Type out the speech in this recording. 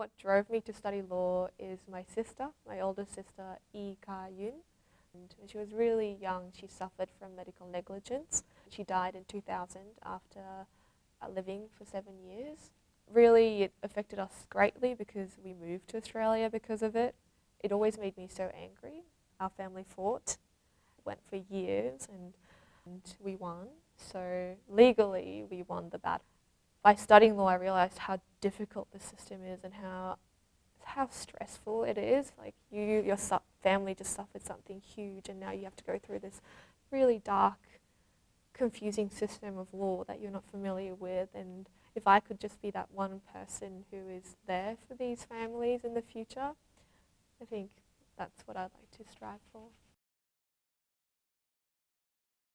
What drove me to study law is my sister, my older sister, Yi Ka Yun. And when she was really young, she suffered from medical negligence. She died in 2000 after uh, living for seven years. Really, it affected us greatly because we moved to Australia because of it. It always made me so angry. Our family fought, went for years, and, and we won. So legally, we won the battle. By studying law, I realised how difficult the system is and how how stressful it is. Like you, your family just suffered something huge, and now you have to go through this really dark, confusing system of law that you're not familiar with. And if I could just be that one person who is there for these families in the future, I think that's what I'd like to strive for.